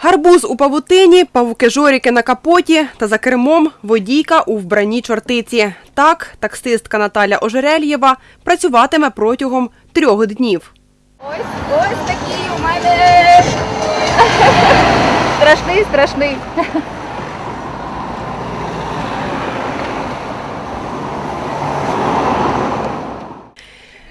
Гарбуз у павутині, павуки-жоріки на капоті та за кермом водійка у вбранні чортиці. Так, таксистка Наталя Ожерельєва працюватиме протягом трьох днів. Ось ось такий у мене страшний, страшний.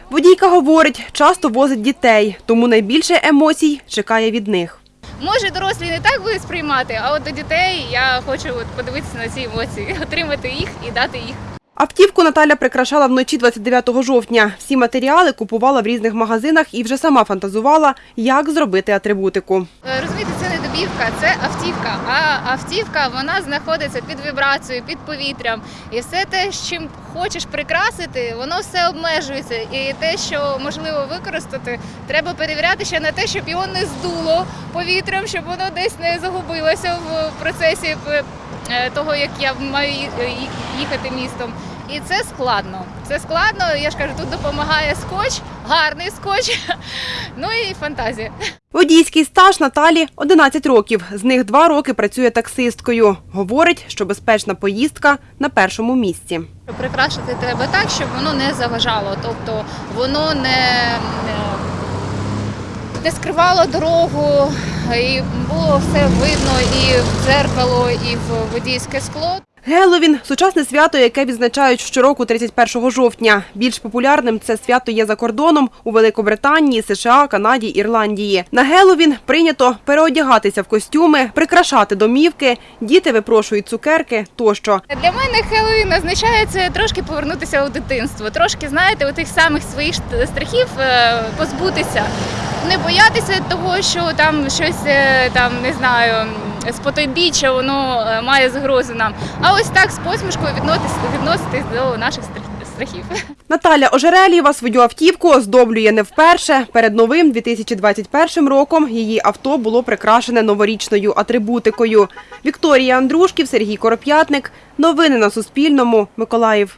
Водійка говорить, часто возить дітей, тому найбільше емоцій чекає від них. Може, дорослі не так будуть сприймати, а от до дітей я хочу от подивитися на ці емоції, отримати їх і дати їх. Автівку Наталя прикрашала вночі 29 жовтня. Всі матеріали купувала в різних магазинах і вже сама фантазувала, як зробити атрибутику. Е, Розумієте, це не добівка, це автівка. А автівка вона знаходиться під вібрацією, під повітрям. І все те, з чим хочеш прикрасити, воно все обмежується. І те, що можливо використати, треба перевіряти ще на те, щоб його не здуло повітрям, щоб воно десь не загубилося в процесі е, того, як я маю ї- їхати містом. І це складно. Це складно. Я ж кажу, тут допомагає скотч, гарний скотч, ну і фантазія. Водійський стаж Наталі 11 років. З них два роки працює таксисткою. Говорить, що безпечна поїздка на першому місці. Прикрашити треба так, щоб воно не заважало, тобто воно не, не скривало дорогу, і було все видно і в дзеркало, і в водійське скло. Геловін сучасне свято, яке відзначають щороку 31 жовтня. Більш популярним це свято є за кордоном у Великобританії, США, Канаді, Ірландії. На Геловін прийнято переодягатися в костюми, прикрашати домівки, діти випрошують цукерки тощо. Для мене Хеллоуін означає це трошки повернутися у дитинство, трошки, знаєте, у тих самих своїх страхів е, позбутися, не боятися того, що там щось е, там не знаю. потойбіччя воно е, має загрозу нам. А ось так з посмішкою відноситись, відноситись до наших страх- страхів. Наталя Ожерелєва свою автівку оздоблює не вперше. Перед новим 2021 роком її авто було прикрашене новорічною атрибутикою. Вікторія Андрушків, Сергій Короп'ятник. Новини на Суспільному. Миколаїв.